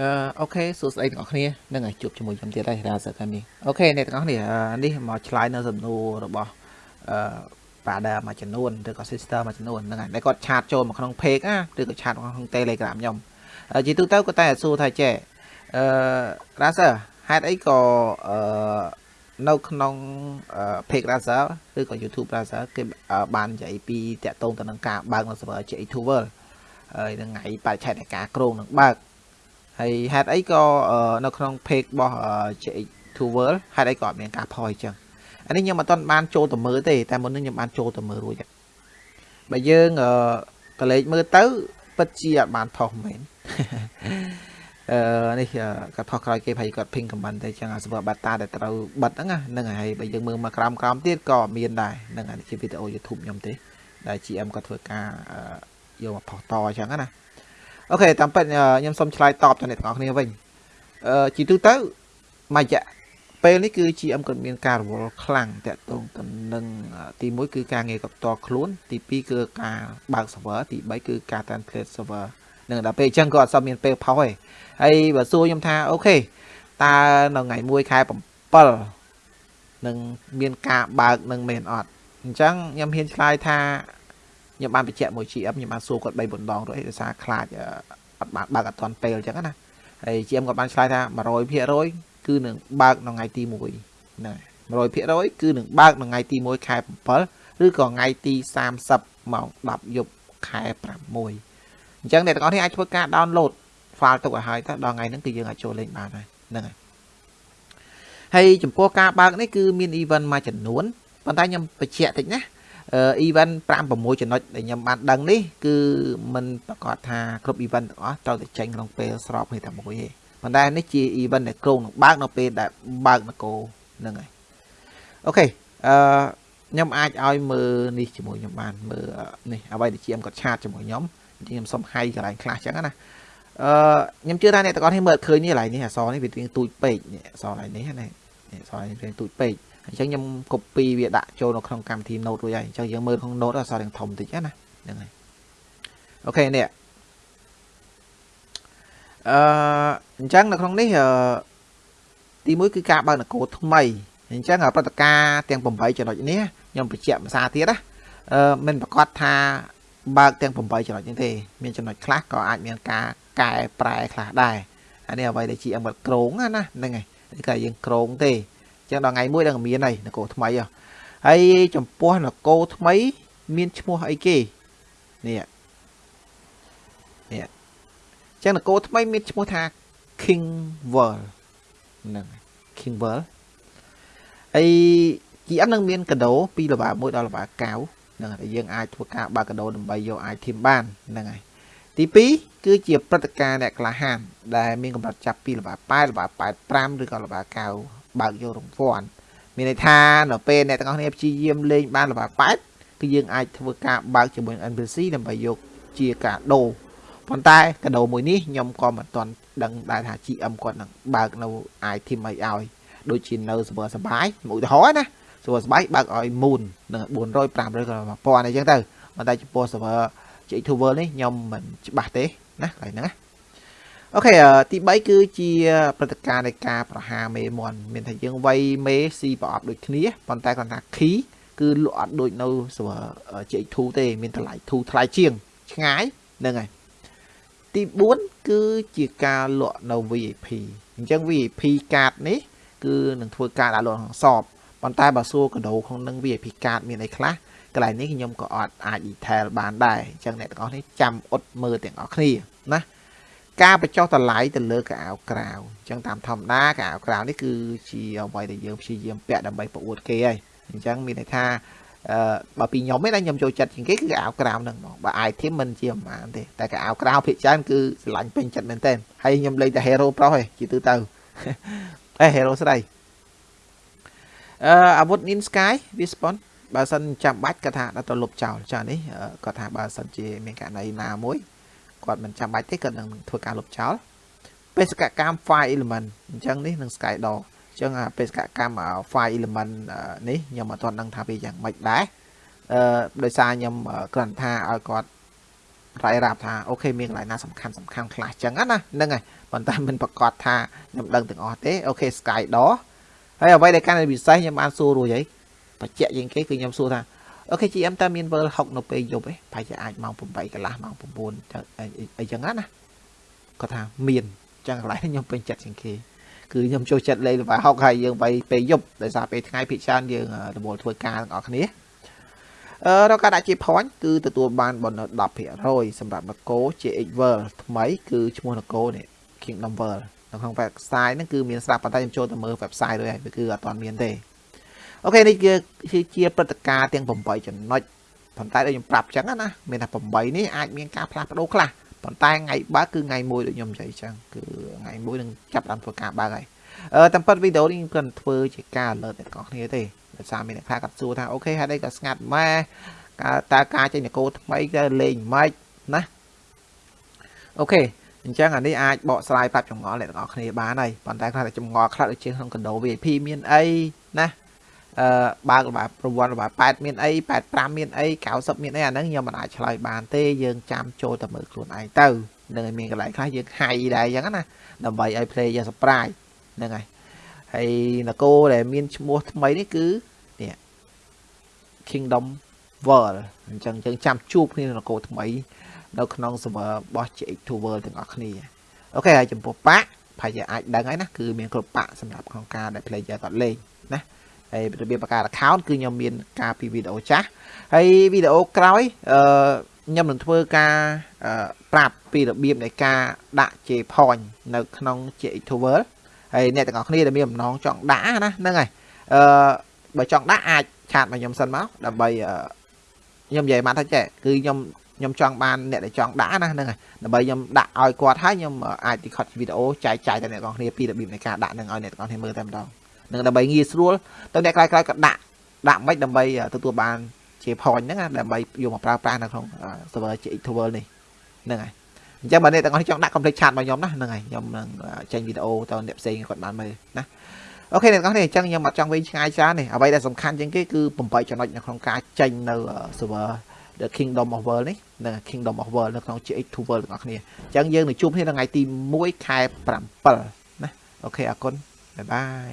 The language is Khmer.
អឺអូខេសួស្តីទាំងអស់គ្នានឹងឲ្យជួបជាមួយខ្ញុំទៀតហើយរាសើកាមីអូខេអ្នកទាំងអស់គ្នានេះមកឆ្លើយនៅសំណួររបស់អឺ father មួយចំនួនឬក៏ sister មួយចំនួនហ្នឹងហើយដែលគាត់ឆាតចូលមកក្នុង page ណាឬក៏ឆាតមកក្នុង Telegram ខ្ញុំជាទូទៅគាត់តែសួរថាចេះអឺរ៉ាសើហេតុអីក៏អឺនៅក្នុង page Razer ឬក៏ YouTube Razer គេបាននិយាយពីតាក់ទងទៅនឹងការបើកនៅ server J2 World ហើយនឹងថ្ងៃបរិច្ឆេទនៃការក្រងនឹងបើក ហើយហេតុអីក៏នៅក្នុង page របស់ J2 World ហេតុអីក៏អត់មានការផុសអញ្ចឹងអានេះខ្ញុំអត់ទាន់បានចូលទៅមើលទេតែមុននេះខ្ញុំបានចូលទៅមើលរួចបើយើងកលេចមើលទៅពិតជាអត់បានផុសមែនអឺនេះគាត់ផុសក្រោយគេប្រហែលគាត់ ping comment តែចឹងអា server beta ដែលត្រូវបិទហ្នឹងហ្នឹងហើយបើយើងមើលមកក្រោមក្រោមទៀតក៏មានដែរហ្នឹងអានេះជាវីដេអូ YouTube ខ្ញុំទេដែល GM គាត់ធ្វើការយកមកផុសតអញ្ចឹងណា អូខេតាមពិតខ្ញុំសូមឆ្លើយតបទៅអ្នកទាំងអស់គ្នាវិញអឺជីទូទៅមួយរយៈពេលនេះគឺ GM គាត់មានការរវល់ខ្លាំងតាក់ទងទៅនឹងទី1គឺការងារកផ្ទាល់ខ្លួន ទី2គឺការបើក server ទី3គឺការ translate server នឹងដល់ពេលអញ្ចឹងក៏អត់សមមានពេលផុសទេហើយបើសួរខ្ញុំថាអូខេតើនៅថ្ងៃ1ខែ7នឹងមានការបើកនឹងមែនអត់អញ្ចឹងខ្ញុំហ៊ានឆ្លើយថា ខ្ញុំបានបញ្ជាក់មួយ GM ខ្ញុំបានសួរគាត់3 4ដងរួចដោយសារខ្លាចអត់បានបើកអត់ទាន់ពេលអញ្ចឹងណាហើយ GM គាត់បានឆ្លើយថា100%គឺនឹងបើកនៅថ្ងៃទី1ហ្នឹង100%គឺនឹងបើកនៅថ្ងៃទី1ខែ7ឬក៏ថ្ងៃទី30ម៉ោង10យប់ខែ6អញ្ចឹងអ្នកទាំងអស់នេះអាចធ្វើការ download file ទុកឲ្យហើយតើដល់ថ្ងៃហ្នឹងគឺយើងអាចចូលលេងបានហើយហ្នឹងហើយហើយចំពោះការបើកនេះគឺមាន event មួយចំនួនប៉ុន្តែខ្ញុំបញ្ជាក់តិចណា event 5 6ចំណុចដែលខ្ញុំបានដឹងនេះគឺมันប្រកាសថាគ្រប់ event ទាំងអស់ត្រូវតែចេញក្នុងពេលស្របគ្នាតែមួយទេប៉ុន្តែនេះជា event ដែលក្រុងនឹងបើកនៅពេលដែលបើកនគរហ្នឹងហើយអូខេអឺខ្ញុំអាចឲ្យមើលនេះជាមួយខ្ញុំបានមើលនេះអ្វីដែលជាមគាត់ឆាតជាមួយខ្ញុំខ្ញុំសុំហៃកន្លែងខ្លះចឹងណាអឺខ្ញុំជឿថាអ្នកទាំងអស់នេះមើលឃើញនេះកន្លែងនេះអសនេះវារៀងទូចពេកនេះអសកន្លែងនេះណាអសនេះរៀងទូចពេក អញ្ចឹងខ្ញុំ copy វាដាក់ចូលនៅក្នុងកម្មវិធី Note រួចហើយអញ្ចឹងយើងមើលក្នុង Note អសរៀងធំតិចណាហ្នឹងហើយអូខេនេះអឺអញ្ចឹងនៅក្នុងនេះអឺទីមួយគឺការបើកនគរថ្មីអញ្ចឹងព្រឹត្តិការណ៍ទាំង8ចំណុចនេះខ្ញុំបញ្ជាក់ភាសាទៀតណាអឺមិនប្រកាសថាបើកទាំង8ចំណុចនេះទេមានចំណុចខ្លះក៏អាចមានការកែប្រែខ្លះដែរអានេះអ្វីដែល GM គាត់ក្រងណាហ្នឹងហើយគឺយើងក្រងទេអញ្ចឹងដល់ថ្ងៃមួយដឹងមានហើយនគរថ្មីហើយចំពោះនគរថ្មី មានឈ្មោះអីគេនេះនេះអញ្ចឹងនគរថ្មីមានឈ្មោះថា King World ហ្នឹង King World ហើយ GM នឹងមានកដោពីលបា1ដល់លបា9ហ្នឹងហើយយើងអាចធ្វើការបើកកដោដើម្បីយក item បានហ្នឹងហើយទី2គឺជាព្រឹត្តិការណ៍អ្នកក្លាហានដែលមានកម្រិតចាប់ពីលបា8លបា85ឬក៏លបា9 បើកយករង្វាន់មានន័យថានៅពេលអ្នកទាំងអស់គ្នាព្យាយាមលេងបានលបា8គឺយើងអាចធ្វើការបើកជាមួយ NPC ដើម្បីយកជាកាដូប៉ុន្តែកាដូមួយនេះខ្ញុំក៏មិនទាន់ដឹងដែរថា GM គាត់នឹងបើកនៅ item អីឲ្យដូចជានៅសបសបាយឧទាហរណ៍ណាសបសបាយបើកឲ្យ moon នឹង400 500ក៏1000អីចឹងទៅប៉ុន្តែចំពោះ server J2 World នេះខ្ញុំមិនច្បាស់ទេណាកន្លែងហ្នឹងណា អូខេទី3គឺជាព្រឹត្តិការណ៍នៃការប្រហារមេមន់មានថាយើងវាយមេស៊ីប្រអប់ដូចគ្នាប៉ុន្តែគាត់ថា key គឺលក់អត់ដូចនៅ server J2 ទេ មានតម្លៃធូរថ្លៃជាង ឆ្ងាយហ្នឹងហើយទី4គឺជាការលក់នៅ VIP អញ្ចឹង VIP កាតនេះគឺនឹងធ្វើការដាក់លក់ក្នុងសបប៉ុន្តែបើសួរកដោក្នុងនឹង VIP កាតមានអីខ្លះកន្លែងនេះខ្ញុំក៏អត់អាច detail បានដែរអញ្ចឹងអ្នកទាំងអស់នេះចាំអត់មើលទាំងអស់គ្នាណា ការបញ្ចុះតម្លៃទៅលើកៅអៅក្រៅអញ្ចឹងតាមធម្មតាកៅអៅក្រៅនេះគឺជាអ្វីដែលយើងព្យាយាមពាក់ដើម្បីប្រអួតគេហើយអញ្ចឹងមានន័យថាអឺបើពីខ្ញុំឯងខ្ញុំចូលចិត្តជាងគេគឺកៅអៅក្រៅហ្នឹងបងបើ item មិនជាប្រហែលទេតែកៅអៅក្រៅភាគច្រើនគឺស្រឡាញ់ពេញចិត្តមែនទែនហើយខ្ញុំលេងតែ hero ប្រុសឯងជាទូទៅអេ hero ស្រីអឺអាវុធ Nin Sky វា spawn បើសិនចាំបាច់គាត់ថាដល់ទៅលុបចោលចានេះគាត់ថាបើសិនជាមានករណីណាមួយ គាត់មិនចាំបាច់ទេគាត់នឹងធ្វើការលុបចោលបេសកកម្ម file element អញ្ចឹងនេះនឹង sky door អញ្ចឹងបេសកកម្ម file element នេះខ្ញុំអត់ទាន់ដឹងថាវាយ៉ាងម៉េចដែរអឺដោយសារខ្ញុំគ្រាន់ថាឲ្យគាត់រ៉ៃរ៉ាប់ថាអូខេមានកន្លែងណាសំខាន់សំខាន់ខ្លះចឹងណាហ្នឹងហើយប៉ុន្តែមិនប្រកាសថាខ្ញុំដឹងទាំងអស់ទេអូខេ Sky Door ហើយអ្វីដែលកាន់តែពិសេសខ្ញុំបានសួររួចហើយបច្ចៈជាងគេគឺខ្ញុំសួរថា អូខេ GM តើមាន World 60នៅពេលយប់ទេប្រហែលជាអាចម៉ោង8កន្លះម៉ោង9អីចឹងណាគាត់ថាមានចឹងកន្លែងខ្ញុំពេញចិត្តជាងគេគឺខ្ញុំចូលចិត្តលេងល្បែងហុកហើយយើងទៅពេលយប់ដោយសារពេលថ្ងៃភិកច្រើនយើងរវល់ធ្វើការទាំងអស់គ្នាអឺរកការដាក់ជា point គឺទទួលបាន bonus 10%សម្រាប់នគរ JX World ថ្មី គឺឈ្មោះនគរនេះ Kingdom World នៅក្នុង website ហ្នឹងគឺមានស្រាប់ប៉ុន្តែខ្ញុំចូលទៅមើល website រួចហើយគឺអត់ទាន់មានទេ អូខេនេះគឺជាព្រឹត្តិការណ៍ទាំង8ចំណុចប៉ុន្តែដូចខ្ញុំប្រាប់ចឹងណាមានថា8នេះអាចមានការផ្លាស់ប្ដូរខ្លះប៉ុន្តែថ្ងៃបើកគឺថ្ងៃមួយដូចខ្ញុំនិយាយចឹងគឺថ្ងៃមួយនឹងចាប់តាមធ្វើការបើកហើយអឺតាមពិតវីដេអូនេះខ្ញុំធ្វើជាការ alert ដល់អ្នកគ្នាទេដោយសារមានអ្នកខ្លះគាត់សួរថាអូខេហេតុអីក៏ស្ងាត់ម៉ែតើការចេញនគរថ្មីទៅលេងម៉េចណាអូខេអញ្ចឹងអានេះអាចបកស្រាយប្រាប់ចម្ងល់អ្នកទាំងអស់គ្នាបានហើយប៉ុន្តែខ្លះតែចម្ងល់ខ្លះដូចជាក្នុងកណ្ដោ VIP មានអីណា អឺបើកលបាយប្រវត្តិលបាយ8មានអី85មានអី90មានអីអាហ្នឹងខ្ញុំមិនអាចឆ្លើយបានទេយើងចាំចូលតែមើលខ្លួនឯងទៅនឹងឲ្យមានកន្លែងខ្លះយើងហៃដែរអញ្ចឹងណាដើម្បីឲ្យ player surprise ហ្នឹងហើយហើយនគរដែលមានឈ្មោះថ្មីនេះគឺនេះ Kingdom World អញ្ចឹងយើងចាំជួបគ្នានគរថ្មី នៅក្នុង server របស់ JX2 World ទាំងអស់គ្នាអូខេហើយចំពោះប៉ាក់ប្រហែលជាអាចដឹងហើយណាគឺមានគ្រប់ប៉ាក់សម្រាប់ក្នុងការដែល player គាត់លេងណា ហើយរបៀបបង្កើត account គឺខ្ញុំមានការពីវីដេអូចាស់ហើយវីដេអូក្រោយអឺខ្ញុំនឹងធ្វើការប្រាប់ពីរបៀបនៃការដាក់ J point នៅក្នុង JX2 World ហើយអ្នកទាំងអស់គ្នាដែលមានបំណងចង់ដាក់ណាហ្នឹងហើយអឺបើចង់ដាក់អាចឆាតមកខ្ញុំសិនមកដើម្បីខ្ញុំនិយាយមកថាចេះគឺខ្ញុំខ្ញុំចង់បានអ្នកដែលចង់ដាក់ណាហ្នឹងហើយដើម្បីខ្ញុំដាក់ឲ្យគាត់ហើយខ្ញុំអាចទីខុតវីដេអូចែកចាយទៅអ្នកទាំងអស់គ្នាពីរបៀបនៃការដាក់នឹងឲ្យអ្នកទាំងអស់គ្នាមើលតែម្ដង នឹងដើម្បីងាយស្រួលទៅអ្នកក្រោយៗក៏ដាក់ដាក់មិនដើម្បីទទួលបានជា point ហ្នឹងដើម្បីយកមកប្រើប្រាស់នៅក្នុង server GX Tower នេះហ្នឹងហើយអញ្ចឹងបើអ្នកទាំងអស់ចង់ដាក់ complete chat មកខ្ញុំណាហ្នឹងហើយខ្ញុំនឹងចេញវីដេអូទៅអ្នកផ្សេងគាត់បានមើលណា OK អ្នកទាំងអស់នេះអញ្ចឹងខ្ញុំអត់ចង់វែងឆ្ងាយច្រើនទេអ្វីដែលសំខាន់ជាងគេគឺ8ចំណុចនៅក្នុងការចេញនៅ server The Kingdom of World នេះនិង Kingdom of World នៅក្នុង GX2 World ទាំងអស់គ្នាអញ្ចឹងយើងនឹងជួបគ្នានៅថ្ងៃទី1ខែ7ណា OK អរគុណ bye bye